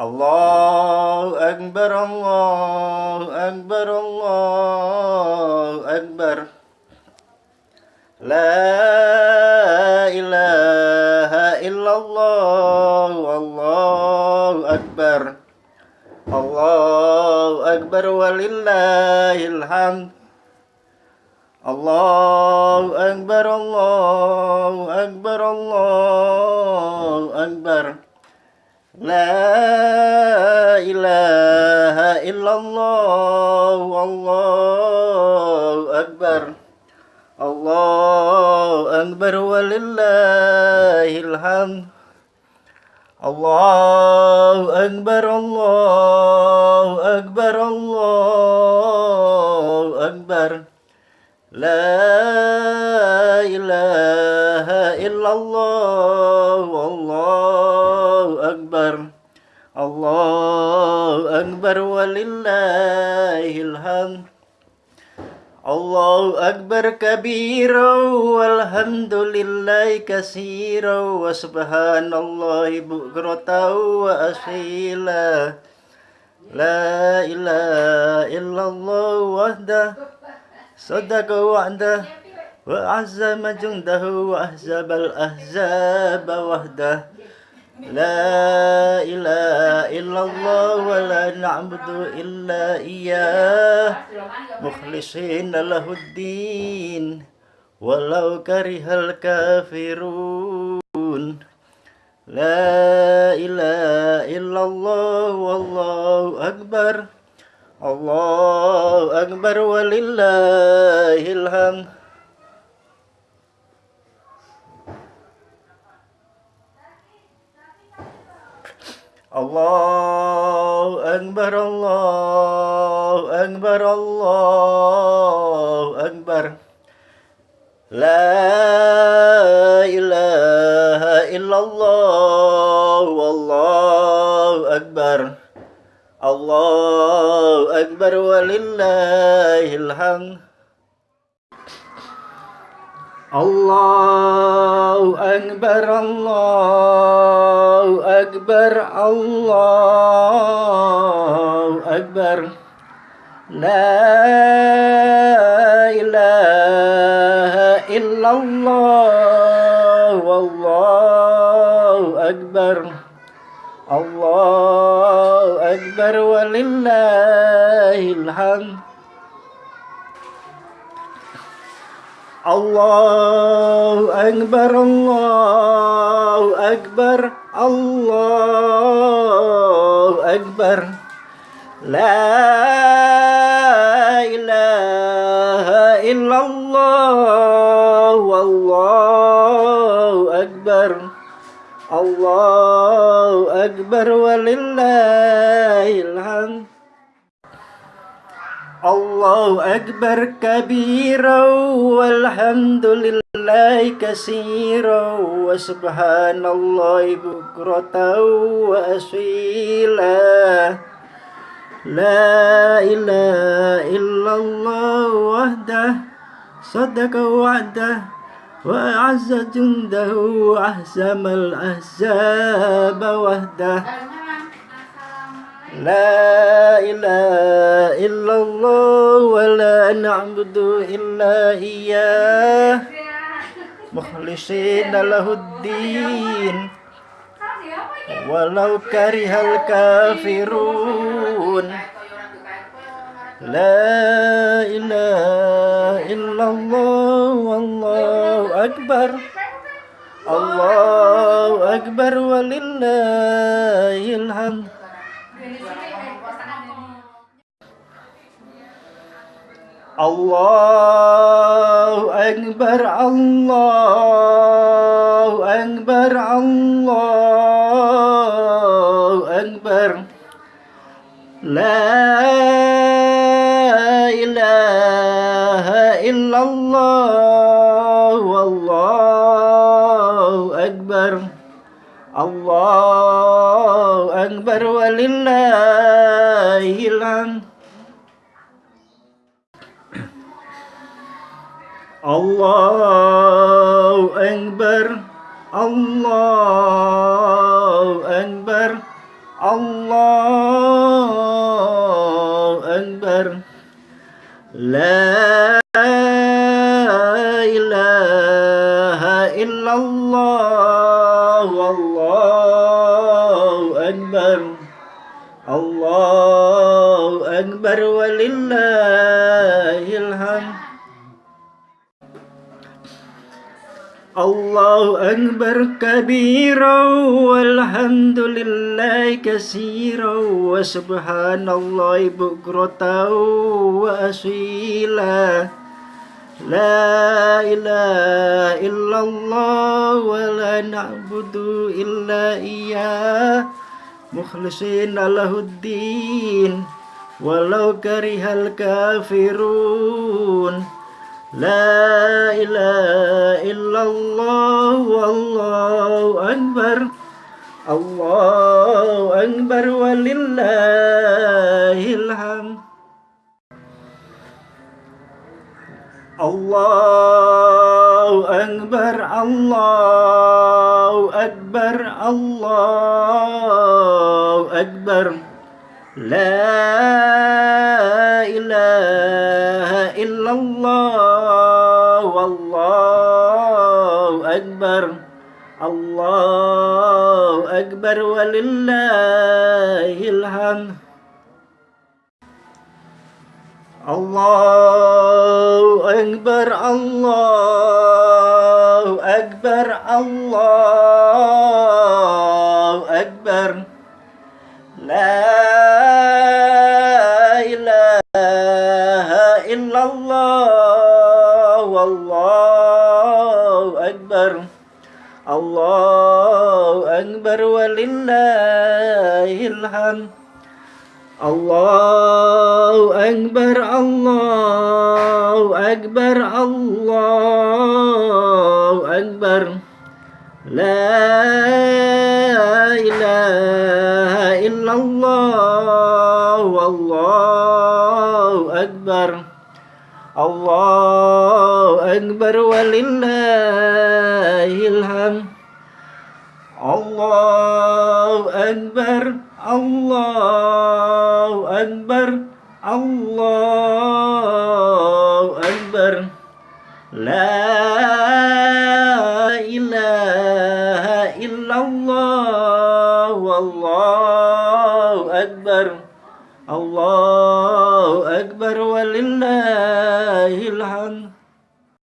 الله أكبر الله أكبر الله أكبر. لا إله إلا الله الله أكبر. الله أكبر ولله الحمد. الله أكبر الله أكبر الله أكبر. لا إله إلا الله والله أكبر الله أكبر ولله الحمد الله أكبر الله أكبر الله أكبر. لا إله إلا الله والله أكبر كبيرا والحمد لله كثيرا وسبحان الله بكرة وأصيلا لا إله إلا الله وحده صدق وعده وعزم جنده وأحزب الأحزاب وحده لا إله إلا الله ولا نعبد إلا إياه. مخلصين له الدين ولو كره الكافرون. لا إله إلا الله والله أكبر. الله أكبر ولله الحمد. الله أكبر الله أكبر الله أكبر. لا إله إلا الله والله أكبر. الله أكبر ولله الحمد. الله أكبر الله أكبر الله أكبر. لا إله إلا الله والله أكبر. الله أكبر ولله الحمد. الله أكبر الله أكبر الله أكبر. لا إله إلا الله والله أكبر. الله أكبر ولله الحمد. الله أكبر كبيرا والحمد لله كثيرا وسبحان الله بكرة وأصيلا. لا إله إلا الله وحده صدق وعده وأعز جنده وأهزم الأحزاب وحده. لا إله إلا الله ولا نعبد إلا إياه. مخلصين له الدين. ولو كره الكافرون. لا إله إلا الله والله أكبر. الله أكبر ولله الحمد. الله أكبر الله أكبر الله أكبر لا إله إلا الله والله أكبر الله أكبر ولله الحمد الله أكبر الله أكبر الله أكبر لا إله إلا الله والله أكبر الله أكبر ولله الحمد الله أكبر كبيرا والحمد لله كثيرا وسبحان الله بكرة وأصيلا. لا إله إلا الله ولا نعبد إلا إياه. مخلصين له الدين ولو كره الكافرون. لا إله إلا الله والله أكبر الله أكبر ولله الحمد. الله أكبر الله أكبر الله أكبر. لا إله إلا الله والله أكبر الله أكبر ولله الحمد. الله أكبر الله أكبر الله إلا الله والله أكبر. الله أكبر ولله الحمد. الله أكبر الله أكبر الله أكبر. لا الله أكبر ولله الحمد الله أكبر الله أكبر الله أكبر لا